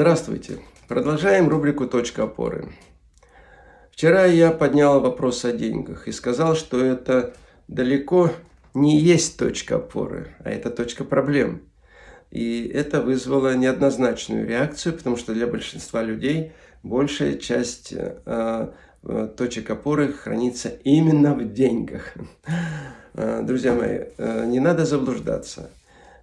Здравствуйте! Продолжаем рубрику «Точка опоры». Вчера я поднял вопрос о деньгах и сказал, что это далеко не есть точка опоры, а это точка проблем. И это вызвало неоднозначную реакцию, потому что для большинства людей большая часть э, э точек опоры хранится именно в деньгах. Э, друзья мои, э, не надо заблуждаться.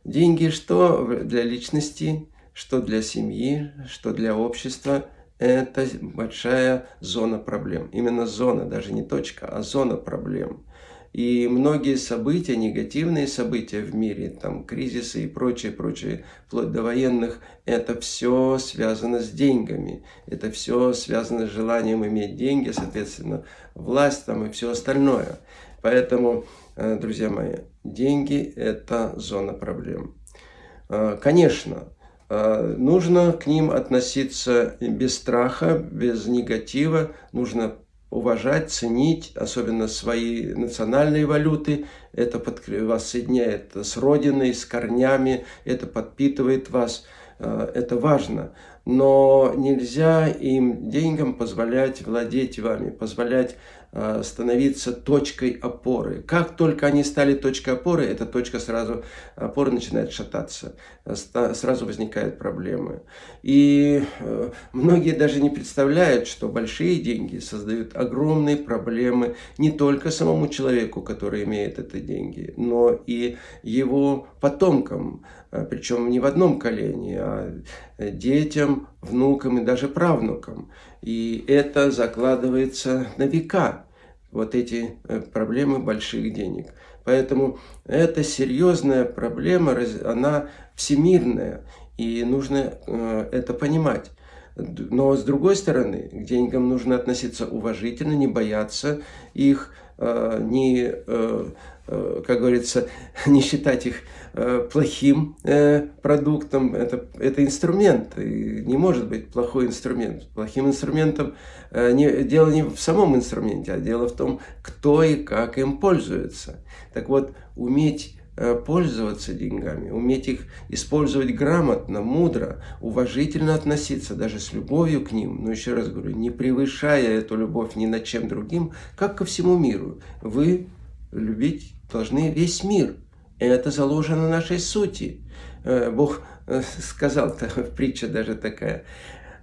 Деньги что для личности, что для семьи, что для общества, это большая зона проблем. Именно зона, даже не точка, а зона проблем. И многие события, негативные события в мире, там кризисы и прочее, прочее, вплоть до военных, это все связано с деньгами. Это все связано с желанием иметь деньги, соответственно, власть там и все остальное. Поэтому, э, друзья мои, деньги – это зона проблем. Э, конечно, нужно к ним относиться без страха, без негатива. Нужно уважать, ценить, особенно свои национальные валюты. Это вас соединяет с родиной, с корнями, это подпитывает вас. Э, это важно. Но нельзя им деньгам позволять владеть вами, позволять становиться точкой опоры. Как только они стали точкой опоры, эта точка сразу, опоры начинает шататься, сразу возникают проблемы. И э, многие даже не представляют, что большие деньги создают огромные проблемы не только самому человеку, который имеет эти деньги, но и его потомкам, причем не в одном колене, а детям, внукам и даже правнукам. И это закладывается на века, вот эти э, проблемы больших денег. Поэтому это серьезная проблема, она всемирная, и нужно э, это понимать. Но с другой стороны, к деньгам нужно относиться уважительно, не бояться их, не Э, как говорится, не считать их э, плохим э, продуктом. Это, это инструмент, и не может быть плохой инструмент. Плохим инструментом не, дело не в самом инструменте, а дело в том, кто и как им пользуется. Так вот, уметь пользоваться деньгами, уметь их использовать грамотно, мудро, уважительно относиться, даже с любовью к ним, но еще раз говорю, не превышая эту любовь ни над чем другим, как ко всему миру. Вы любить должны весь мир. Это заложено нашей сути. Э, Бог э, сказал, притча даже такая,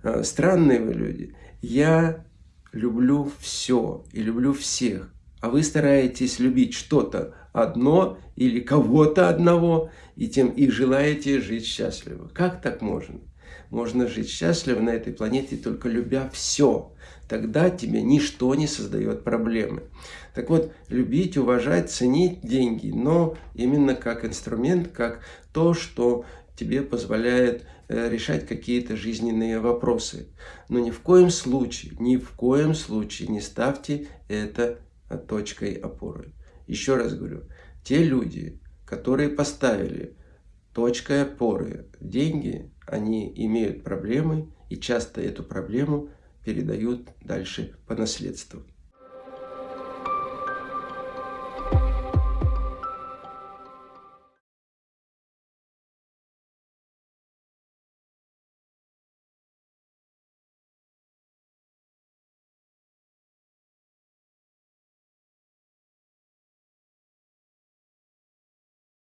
«Э, странные вы люди, я люблю все и люблю всех, а вы стараетесь любить что-то одно или кого-то одного, и тем и желаете жить счастливо. Как так можно? Можно жить счастливо на этой планете, только любя все. Тогда тебе ничто не создает проблемы. Так вот, любить, уважать, ценить деньги, но именно как инструмент, как то, что тебе позволяет э, решать какие-то жизненные вопросы. Но ни в коем случае, ни в коем случае не ставьте это точкой опоры. Еще раз говорю, те люди, которые поставили точкой опоры деньги, они имеют проблемы и часто эту проблему передают дальше по наследству.